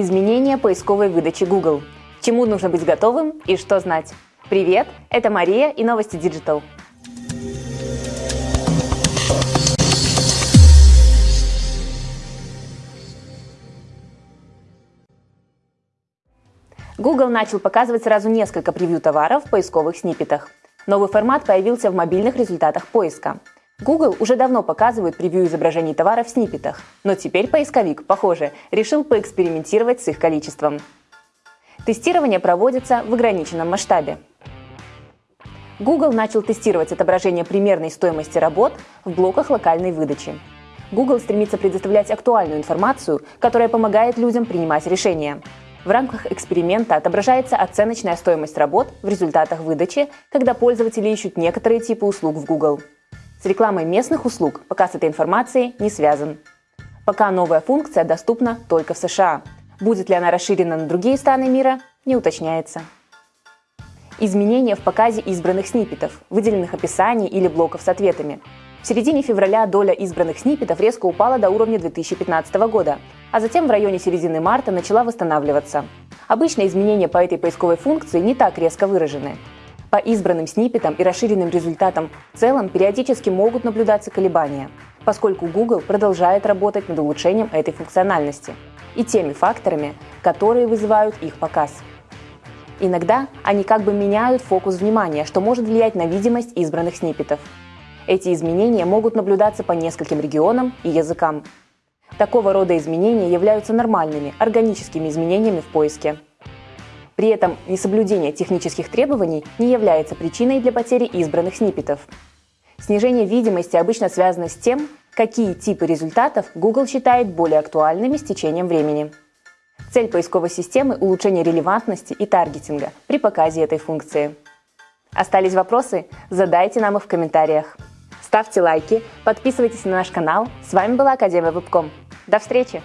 Изменения поисковой выдачи Google. Чему нужно быть готовым и что знать? Привет, это Мария и новости Digital. Google начал показывать сразу несколько превью товаров в поисковых сниппетах. Новый формат появился в мобильных результатах поиска. Google уже давно показывает превью изображений товаров в сниппетах, но теперь поисковик, похоже, решил поэкспериментировать с их количеством. Тестирование проводится в ограниченном масштабе. Google начал тестировать отображение примерной стоимости работ в блоках локальной выдачи. Google стремится предоставлять актуальную информацию, которая помогает людям принимать решения. В рамках эксперимента отображается оценочная стоимость работ в результатах выдачи, когда пользователи ищут некоторые типы услуг в Google. С рекламой местных услуг показ этой информации не связан. Пока новая функция доступна только в США. Будет ли она расширена на другие страны мира, не уточняется. Изменения в показе избранных сниппетов, выделенных описаний или блоков с ответами. В середине февраля доля избранных сниппетов резко упала до уровня 2015 года, а затем в районе середины марта начала восстанавливаться. Обычно изменения по этой поисковой функции не так резко выражены. По избранным сниппетам и расширенным результатам в целом периодически могут наблюдаться колебания, поскольку Google продолжает работать над улучшением этой функциональности и теми факторами, которые вызывают их показ. Иногда они как бы меняют фокус внимания, что может влиять на видимость избранных сниппетов. Эти изменения могут наблюдаться по нескольким регионам и языкам. Такого рода изменения являются нормальными, органическими изменениями в поиске. При этом несоблюдение технических требований не является причиной для потери избранных сниппетов. Снижение видимости обычно связано с тем, какие типы результатов Google считает более актуальными с течением времени. Цель поисковой системы – улучшение релевантности и таргетинга при показе этой функции. Остались вопросы? Задайте нам их в комментариях. Ставьте лайки, подписывайтесь на наш канал. С вами была Академия Вебком. До встречи!